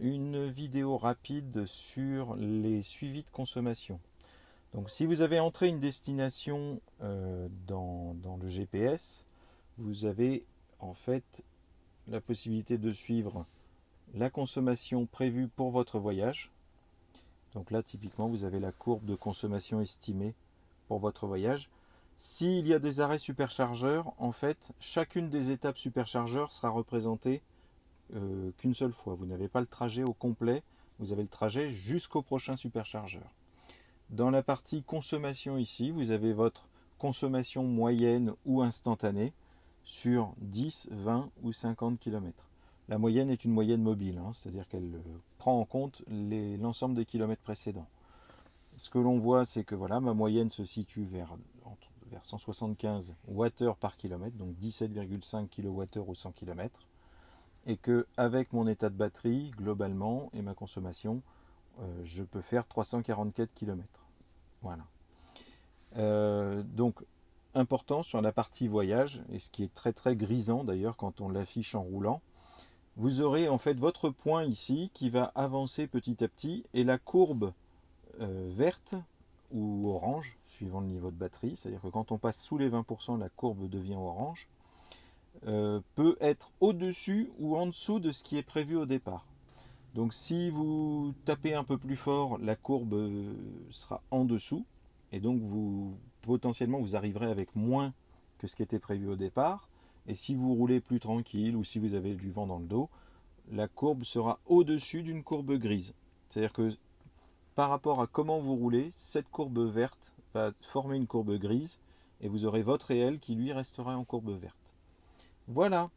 une vidéo rapide sur les suivis de consommation. Donc si vous avez entré une destination euh, dans, le GPS, vous avez en fait la possibilité de suivre la consommation prévue pour votre voyage. Donc là typiquement vous avez la courbe de consommation estimée pour votre voyage. S'il y a des arrêts superchargeurs, en fait, chacune des étapes superchargeurs sera représentée euh, qu'une seule fois. Vous n'avez pas le trajet au complet, vous avez le trajet jusqu'au prochain superchargeur. Dans la partie consommation ici, vous avez votre consommation moyenne ou instantanée sur 10, 20 ou 50 km. La moyenne est une moyenne mobile, hein, c'est-à-dire qu'elle euh, prend en compte l'ensemble des kilomètres précédents. Ce que l'on voit, c'est que voilà, ma moyenne se situe vers, vers 175 Wh par kilomètre, donc 17,5 kWh au 100 km et que avec mon état de batterie globalement et ma consommation euh, je peux faire 344 km voilà. Euh, donc important sur la partie voyage et ce qui est très très grisant d'ailleurs quand on l'affiche en roulant vous aurez en fait votre point ici qui va avancer petit à petit et la courbe euh, verte ou orange suivant le niveau de batterie c'est à dire que quand on passe sous les 20% la courbe devient orange euh, peut être au-dessus ou en dessous de ce qui est prévu au départ. Donc si vous tapez un peu plus fort, la courbe euh, sera en dessous et donc vous potentiellement vous arriverez avec moins que ce qui était prévu au départ. Et si vous roulez plus tranquille ou si vous avez du vent dans le dos, la courbe sera au-dessus d'une courbe grise. C'est-à-dire que par rapport à comment vous roulez, cette courbe verte va former une courbe grise et vous aurez votre réel qui lui restera en courbe verte. Voilà